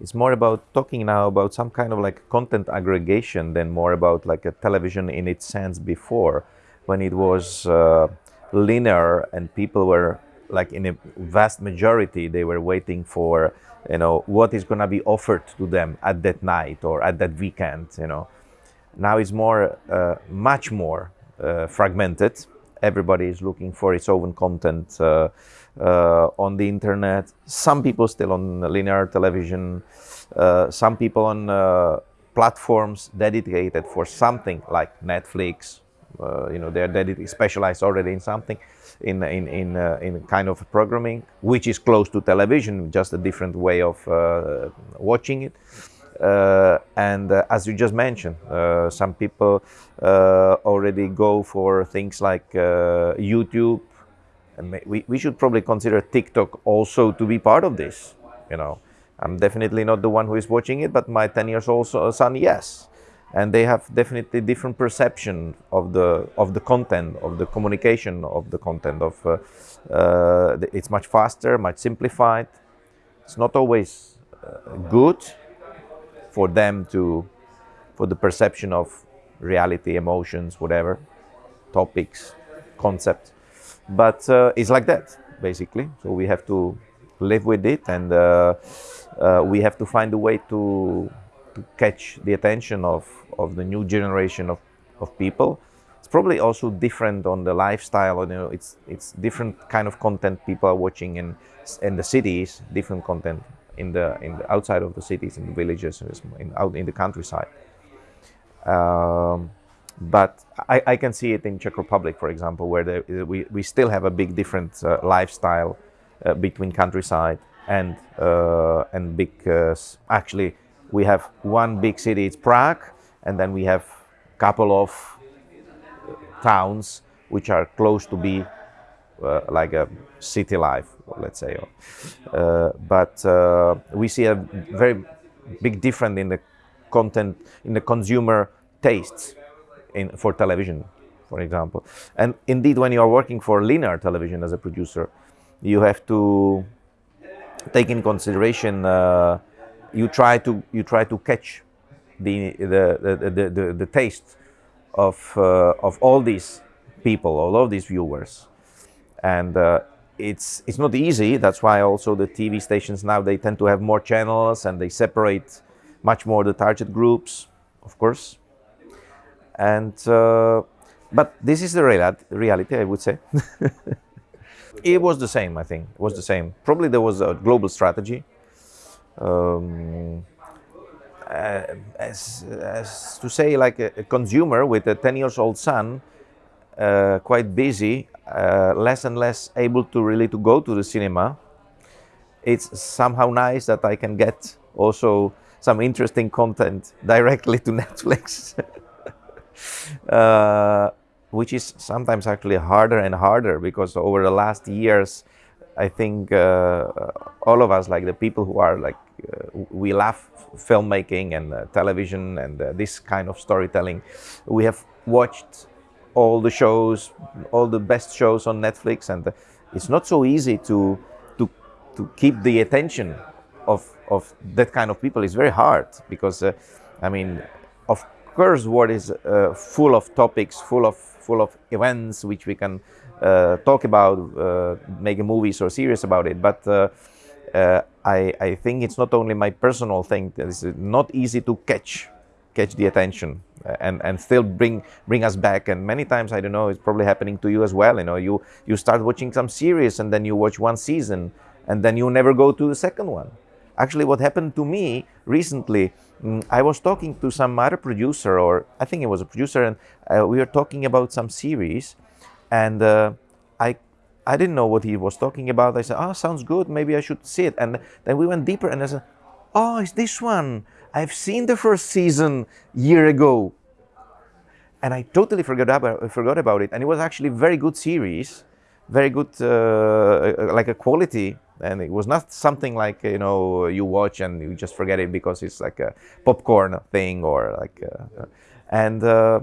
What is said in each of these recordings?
It's more about talking now about some kind of like content aggregation than more about like a television in its sense before, when it was uh, linear and people were like in a vast majority they were waiting for you know what is going to be offered to them at that night or at that weekend you know. Now it's more uh, much more uh, fragmented everybody is looking for its own content uh, uh on the internet. Some people still on linear television. Uh, some people on uh, platforms dedicated for something like netflix. You know they're dedicated specialized already in something in in in uh, in kind of programming, which is close to television, just a different way of uh, watching it. Uh, and uh, as you just mentioned, uh, some people uh, already go for things like YouTube. And we, we should probably consider TikTok also to be part of this. You know, I'm definitely not the one who is watching it, but my 10 years old son, yes and they have definitely different perception of the of the content of the communication of the content of uh, uh, it's much faster much simplified it's not always uh, good for them to for the perception of reality emotions whatever topics concepts but uh, it's like that basically so we have to live with it and uh, uh, we have to find a way to to catch the attention of, of the new generation of, of people. It's probably also different on the lifestyle. You know, it's it's different kind of content people are watching in in the cities, different content in the in the outside of the cities, in the villages, in, out in the countryside. Um, but I, I, can see it in Czech Republic, for example, where we, we still have a big different uh, lifestyle uh, between countryside and uh, and big uh, actually we have one big city, it's Prague, and then we have a couple of towns which are close to be uh, like a city life, let's say. Uh, but uh, we see a very big difference in the content, in the consumer tastes in, for television, for example. And indeed, when you are working for linear television as a producer, you have to take in consideration uh, you try to you try to catch the the the, the, the, the taste of uh, of all these people, all of these viewers, and uh, it's it's not easy. That's why also the TV stations now they tend to have more channels and they separate much more the target groups, of course. And uh, but this is the real reality, I would say. it was the same, I think. It was the same. Probably there was a global strategy um, uh, as, as, to say like a, a, consumer with a 10 years old son uh, quite busy uh, less and less able to really to go to the cinema it's somehow nice that i can get also some interesting content directly to netflix uh, which is sometimes actually harder and harder because over the last years i think uh, all of us like the people who are like uh, we love filmmaking and uh, television and uh, this kind of storytelling. We have watched all the shows, all the best shows on Netflix, and it's not so easy to to to keep the attention of of that kind of people. It's very hard because, uh, I mean, of course, what is uh, full of topics, full of full of events which we can uh, talk about, make movies or series about it, but uh, I, I think it's not only my personal thing. It's not easy to catch catch the attention uh, and and still bring bring us back and many times i don't know it's probably happening to you as well you know you you start watching some series and then you watch one season and then you never go to the second one actually what happened to me recently mm, i was talking to some other producer or i think it was a producer and uh, we were talking about some series and uh, i I didn't know what he was talking about. I said, oh, sounds good. Maybe I should see it. And then we went deeper and I said, oh, it's this one. I've seen the first season year ago. And I totally forgot about, forgot about it. And it was actually very good series, very good, uh, uh, like a quality. And it was not something like, you know, you watch and you just forget it because it's like a popcorn thing or like, uh, and, uh,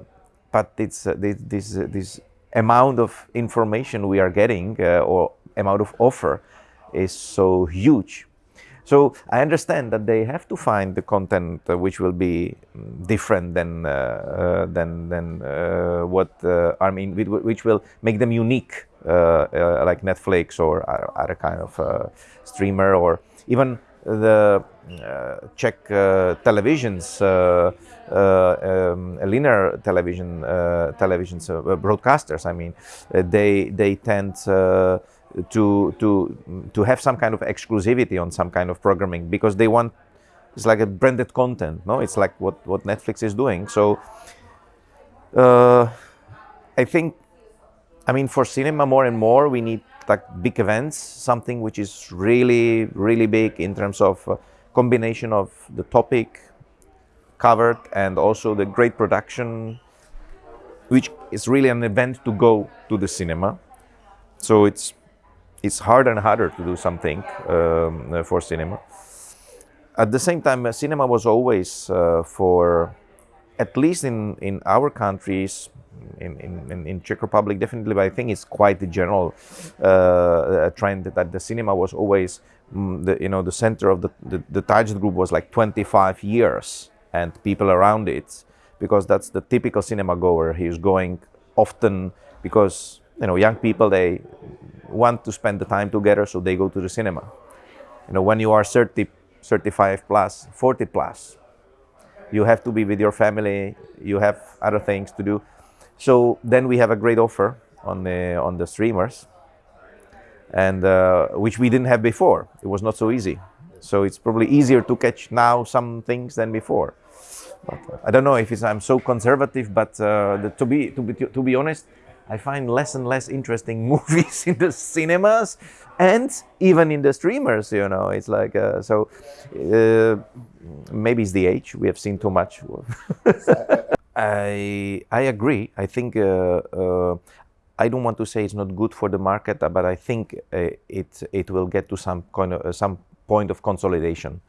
but it's uh, this, this, this amount of information we are getting uh, or amount of offer is so huge. So I understand that they have to find the content uh, which will be mm, different than uh, uh, than than uh, what uh, I mean, which will make them unique, uh, like Netflix or other kind of streamer or even the Czech televisions, um, linear television televisions broadcasters. I mean, they they tend to to to have some kind of exclusivity on some kind of programming because they want it's like a branded content no? It's like what what netflix is doing. So uh, i think i mean for cinema more and more we need like big events something which is really really big in terms of uh, combination of the topic covered and also the great production which is really an event to go to the cinema. So it's it's harder and harder to do something um, uh, for cinema. At the same time, uh, cinema was always uh, for, at least in, in our countries, in, in, in Czech Republic definitely, but I think it's quite the general uh, trend that the cinema was always, mm, the, you know, the center of the, the, the target group was like 25 years and people around it, because that's the typical cinema goer. He's going often because, you know, young people, they want to spend the time together, so they go to the cinema. You know, when you are 30, 35 plus, 40 plus, you have to be with your family, you have other things to do. So then we have a great offer on the, on the streamers, and uh, which we didn't have before. It was not so easy. So it's probably easier to catch now some things than before. But, uh, I don't know if I'm so conservative, but uh, the, to be to be to be honest, I find less and less interesting movies in the cinemas and even in the streamers, you know, it's like, uh, so uh, maybe it's the age, we have seen too much. I, I agree. I think, uh, uh, I don't want to say it's not good for the market, but I think uh, it, it will get to some kind of, some point of consolidation.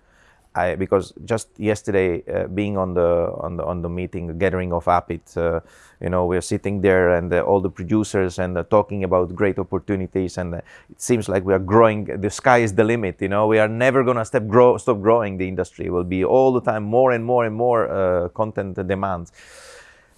I, because just yesterday, uh, being on the on the on the meeting gathering of Appit, uh, you know, we're sitting there and uh, all the producers and uh, talking about great opportunities, and uh, it seems like we are growing. The sky is the limit. You know, we are never gonna stop grow stop growing. The industry will be all the time more and more and more uh, content demands,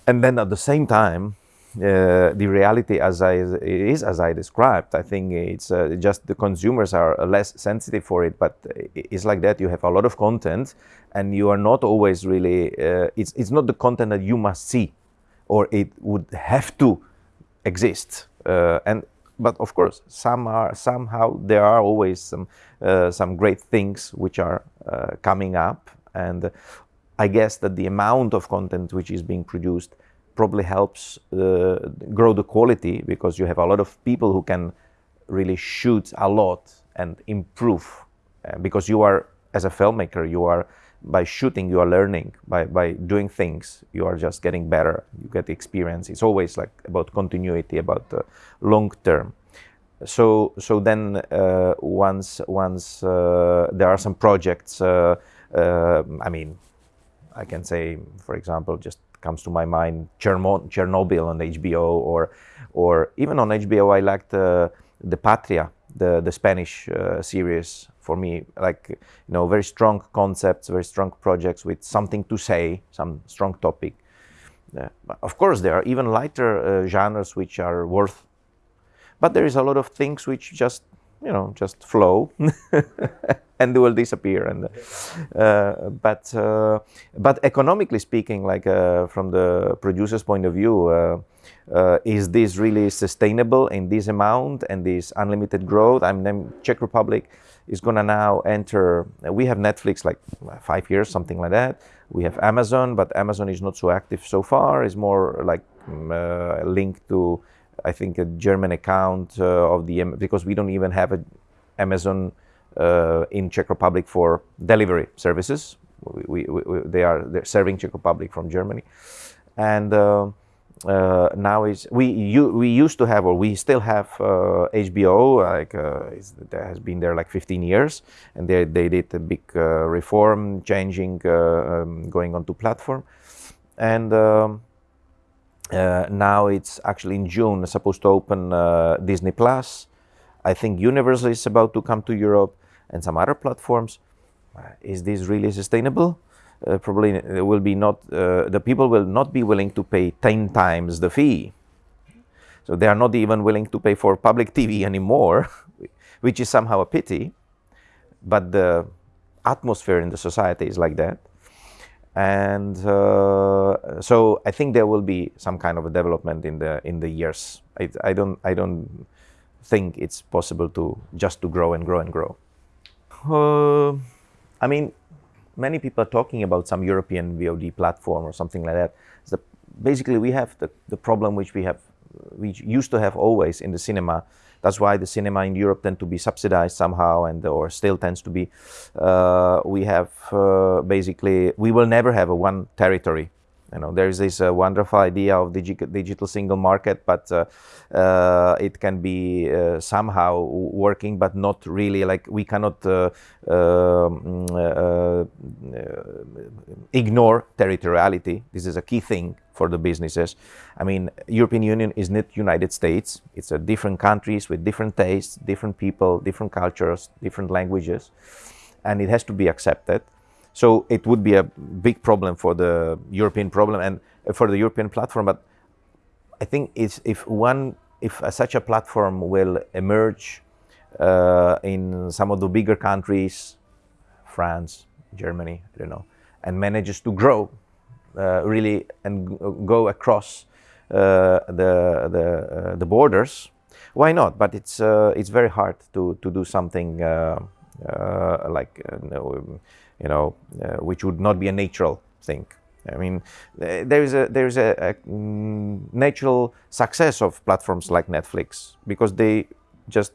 and then at the same time, uh, the reality as I is as I described. I think it's uh, just the consumers are less sensitive for it, but it's like that. You have a lot of content, and you are not always really. Uh, it's it's not the content that you must see, or it would have to exist. Uh, and but of course, some are somehow there are always some uh, some great things which are coming up, and I guess that the amount of content which is being produced probably helps uh, grow the quality because you have a lot of people who can really shoot a lot and improve uh, because you are as a filmmaker you are by shooting you are learning. By, by doing things you are just getting better. You get experience. It's always like about continuity about uh, long term. So so then uh, once once uh, there are some projects uh, i mean i can say for example just comes to my mind Chernobyl on HBO or or even on HBO I liked uh, the Patria the the Spanish uh, series for me like you know very strong concepts very strong projects with something to say some strong topic. Uh, of course there are even lighter uh, genres which are worth but there is a lot of things which just you know just flow and they will disappear. And uh, but uh, but economically speaking like uh, from the producer's point of view uh, uh, is this really sustainable in this amount and this unlimited growth? I mean czech republic is going to now enter we have netflix like five years something like that. We have amazon but amazon is not so active so far. Is more like um, linked to I think a German account uh, of the because we don't even have a Amazon uh, in Czech Republic for delivery services. We, we, we, they are they're serving Czech Republic from Germany, and uh, uh, now is we you, we used to have or we still have uh, HBO like uh, that has been there like 15 years, and they they did a big reform, changing, um, going onto platform, and. Um, Uh, now it's actually in June supposed to open uh, Disney Plus. I think Universal is about to come to Europe and some other platforms. Uh, is this really sustainable? Uh, probably will be not. Uh, the people will not be willing to pay ten times the fee. So they are not even willing to pay for public TV anymore, which is somehow a pity. But the atmosphere in the society is like that and uh, so I think there will be some kind of a development in the in the years. I, I, don't I don't think it's possible to just to grow and grow and grow. Uh, I mean, many people are talking about some European VOD platform or something like that. So basically, we have the, the problem which we have we used to have always in the cinema that's why the cinema in Europe tend to be subsidized somehow, and or still tends to be. Uh, we have uh, basically we will never have a one territory. You know, there is this uh, wonderful idea of digi digital single market, but uh, uh, it can be uh, somehow working, but not really. Like we cannot um, ignore territoriality. This is a key thing for the businesses. I mean, European Union is not United States. It's a different countries with different tastes, different people, different cultures, different languages, and it has to be accepted. So it would be a big problem for the European problem and for the European platform. But I think it's, if one, if such a platform will emerge uh, in some of the bigger countries, France, Germany, I don't know, and manages to grow uh, really and go across uh, the the, uh, the borders, why not? But it's it's very hard to to do something like you know which would not be a natural thing. I mean, there is a there is a, a mm, natural success of platforms like Netflix because they just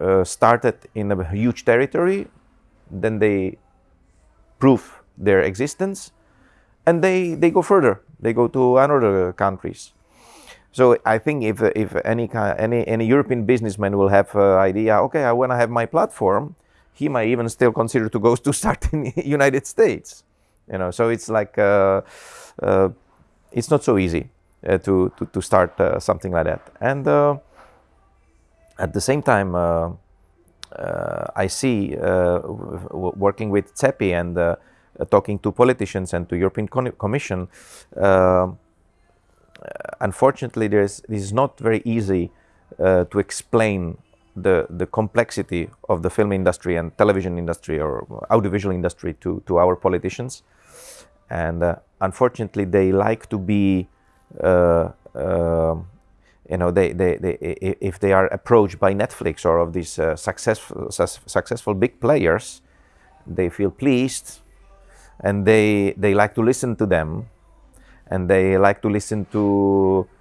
uh, started in a huge territory, then they prove their existence, and they, they go further. They go to another countries. So I think if, if any, any, any European businessman will have an idea, okay, I want to have my platform, he might even still consider to go to start in the United States. You know, so it's like, uh, uh, it's not so easy uh, to, to, to, start uh, something like that. And uh, at the same time, uh, I see working with CEPI and talking to politicians and to European Commission, uh, unfortunately, this is not very easy to explain the the complexity of the film industry and television industry or audiovisual industry to to our politicians, and uh, unfortunately, they like to be. Uh, uh, you know, they, they, they, if they are approached by Netflix or of these successful, su successful big players, they feel pleased and they they like to listen to them and they like to listen to uh,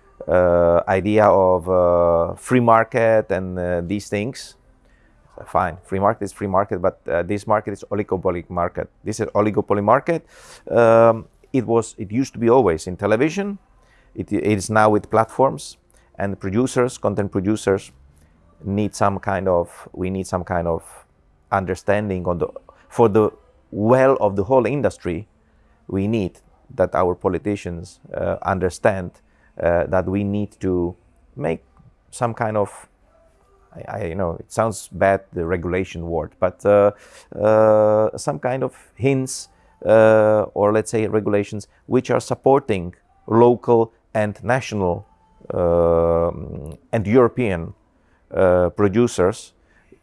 idea of uh, free market and uh, these things. Fine free market is free market but uh, this market is oligopoly market. This is oligopoly market. Um, it was it used to be always in television. It, it is now with platforms and producers content producers need some kind of we need some kind of understanding on the for the well of the whole industry, we need that our politicians uh, understand uh, that we need to make some kind of I, you know it sounds bad the regulation word but uh, uh some kind of hints uh, or let's say regulations which are supporting local and national um, and European uh, producers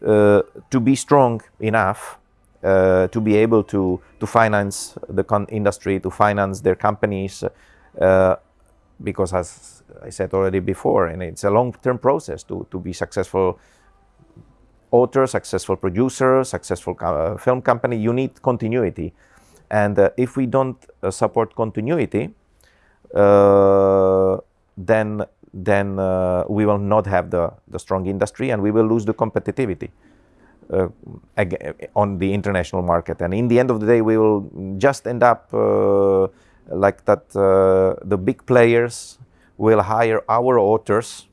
to be strong enough uh, to be able to to finance the industry, to finance their companies, uh, because as I said already before, and it's a long-term process to to be successful author, successful producer, successful uh, film company. You need continuity, and uh, if we don't uh, support continuity, uh, then then we will not have the the strong industry, and we will lose the competitivity. Uh, on the international market. And in the end of the day, we will just end up uh, like that uh, the big players will hire our authors.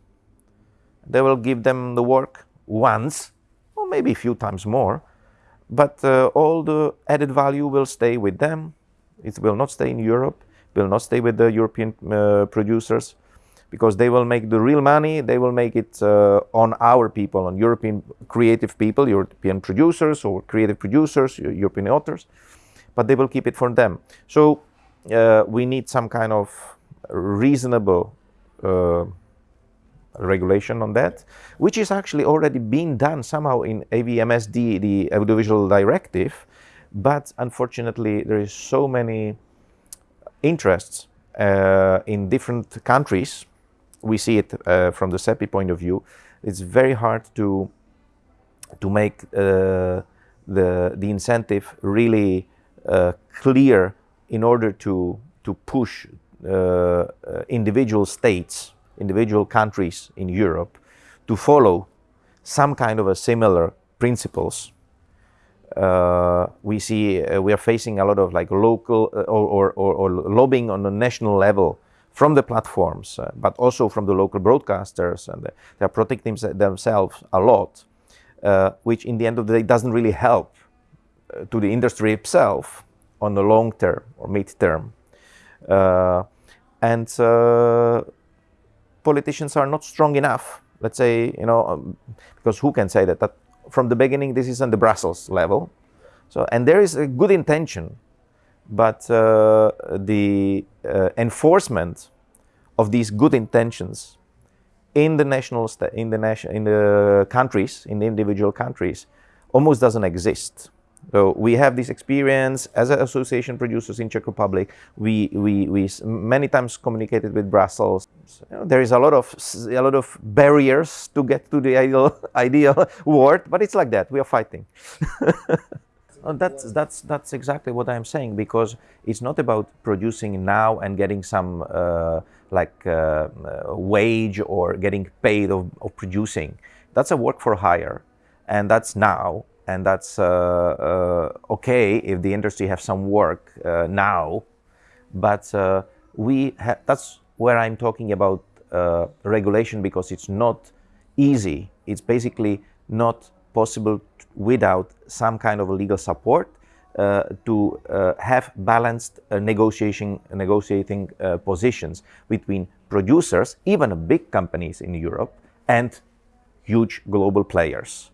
They will give them the work once, or maybe a few times more, but all the added value will stay with them. It will not stay in Europe, will not stay with the European producers because they will make the real money. They will make it uh, on our people, on European creative people, European producers or creative producers, European authors, but they will keep it for them. So uh, we need some kind of reasonable uh, regulation on that, which is actually already being done somehow in AVMSD, the Audiovisual Directive, but unfortunately there is so many interests uh, in different countries. We see it uh, from the CEPI point of view. It's very hard to to make uh, the the incentive really uh, clear in order to to push uh, individual states, individual countries in Europe to follow some kind of a similar principles. Uh, we see uh, we are facing a lot of like local uh, or, or, or, lobbying on the national level from the platforms, uh, but also from the local broadcasters, and they are protecting themselves a lot, uh, which in the end of the day doesn't really help to the industry itself on the long term or mid term. and politicians are not strong enough. Let's say, you know, um, because who can say that, that from the beginning, this is on the Brussels level. So, and there is a good intention, but uh, the uh, enforcement of these good intentions in the national in the nation in the countries in the individual countries almost doesn't exist. So we have this experience as an association producers in Czech Republic. We, we, we many times communicated with Brussels. You know, there is a lot of a lot of barriers to get to the ideal ideal world, but it's like that. We are fighting. that's that's that's exactly what I'm saying because it's not about producing now and getting some uh, like uh, uh wage or getting paid of, of producing. That's a work for hire, and that's now and that's uh, uh, okay if the industry have some work uh, now, but we that's where I'm talking about regulation because it's not easy. It's basically not possible without some kind of legal support uh, to uh, have balanced uh, negotiating, negotiating positions between producers, even big companies in Europe, and huge global players.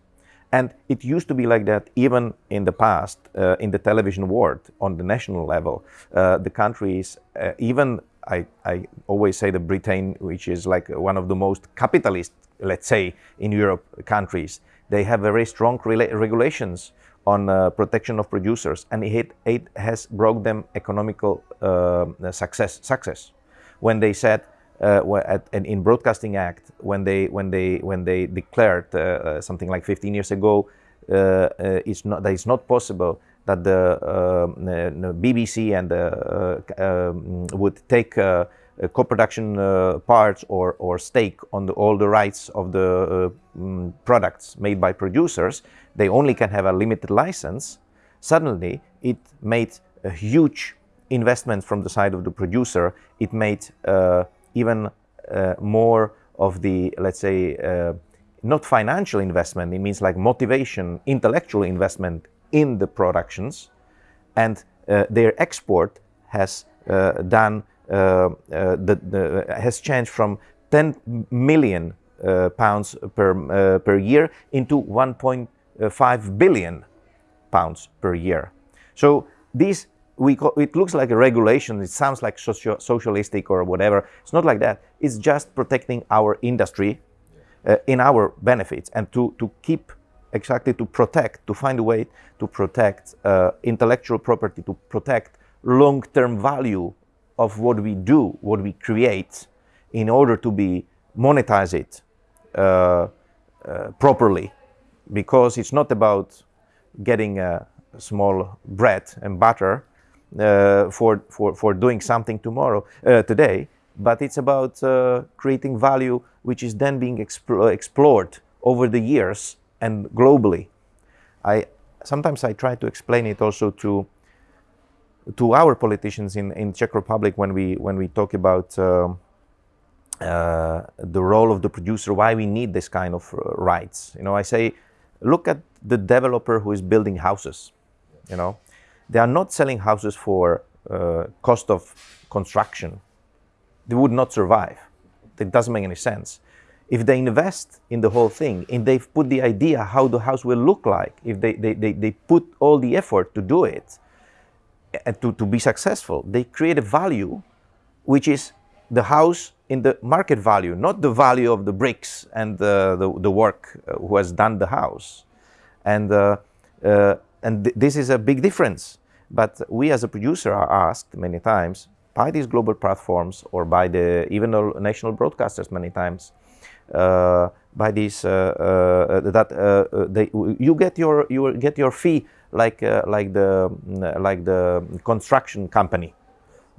And it used to be like that even in the past, uh, in the television world, on the national level. Uh, the countries, uh, even I, I, always say the Britain, which is like one of the most capitalist, let's say, in Europe countries, they have very strong regulations on uh, protection of producers, and it, it has brought them economical uh, success. Success when they said uh, at, in Broadcasting Act when they when they when they declared uh, uh something like 15 years ago, uh, uh, it's not that it's not possible that the, the BBC and um, would take co-production parts or or stake on the, all the rights of the um, products made by producers. They only can have a limited license. Suddenly, it made a huge investment from the side of the producer. It made even uh, more of the, let's say, uh, not financial investment, it means like motivation, intellectual investment in the productions, and uh, their export has uh, done, uh, uh, the, the, has changed from 10 million pounds per, per year into 1.5 billion pounds per year. So these we it looks like a regulation. It sounds like socio socialistic or whatever. It's not like that. It's just protecting our industry uh, in our benefits and to, to keep exactly to protect, to find a way to protect uh, intellectual property, to protect long-term value of what we do, what we create, in order to be monetize it uh, uh properly. Because it's not about getting a small bread and butter uh, for, for, for doing something tomorrow, uh, today, but it's about uh, creating value which is then being explore, explored over the years and globally. I, sometimes I try to explain it also to, to our politicians in, in Czech Republic when we, when we talk about um, uh, the role of the producer, why we need this kind of uh, rights. You know, I say, look at the developer who is building houses, you know, they are not selling houses for uh, cost of construction. They would not survive. it doesn't make any sense. If they invest in the whole thing and they've put the idea how the house will look like, if they, they, they, they put all the effort to do it and to, to be successful, they create a value which is the house in the market value, not the value of the bricks and the, the, work uh, who has done the house. And, uh, uh, and th this is a big difference. But we as a producer are asked many times by these global platforms or by the even national broadcasters many times uh, by these uh, uh, that they, you get your you get your fee like like the like the construction company.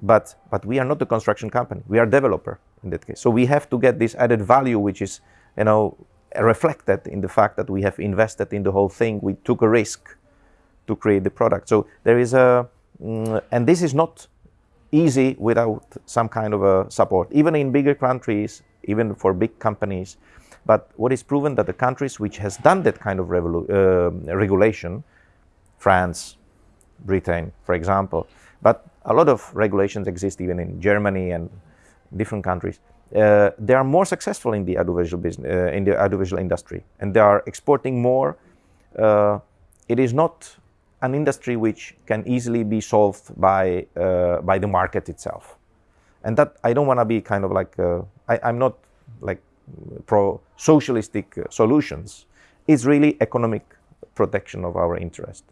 But but we are not the construction company. We are developer in that case. So we have to get this added value which is you know reflected in the fact that we have invested in the whole thing. We took a risk to create the product so there is a mm, and this is not easy without some kind of a support even in bigger countries even for big companies but what is proven that the countries which has done that kind of uh, regulation france britain for example but a lot of regulations exist even in Germany and different countries. Uh, they are more successful in the audiovisual business, uh, in the audiovisual industry, and they are exporting more. Uh, it is not an industry which can easily be solved by uh, by the market itself, and that I don't want to be kind of like uh, I, I'm not like pro socialistic uh, solutions. It's really economic protection of our interest.